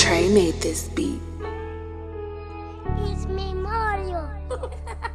Trey made this beat. It's memorial.